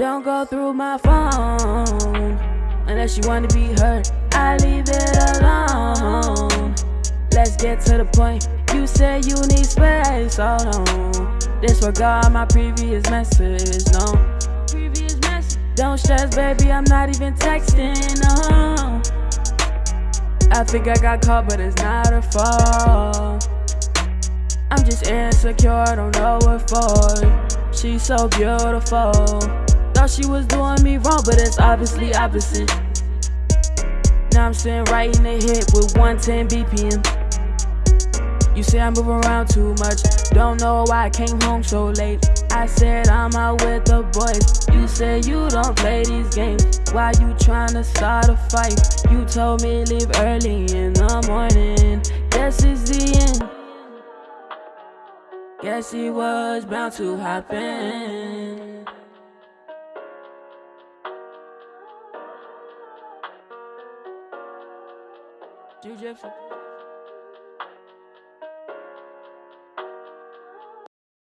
Don't go through my phone unless you wanna be hurt. I leave it alone. Let's get to the point. You say you need space, hold on. Disregard my previous message, no. Previous. Don't stress, baby, I'm not even texting, no. I think I got caught, but it's not a fault. I'm just insecure, I don't know what for. She's so beautiful. Thought she was doing me wrong, but it's obviously opposite. Now I'm sitting right in the hip with 110 BPM. You say I move around too much. Don't know why I came home so late. I said I'm out with the boys. You said you don't play these games. Why you tryna start a fight? You told me leave early in the morning. Guess it's the end. Guess it was bound to happen. Jiu-Jitsu.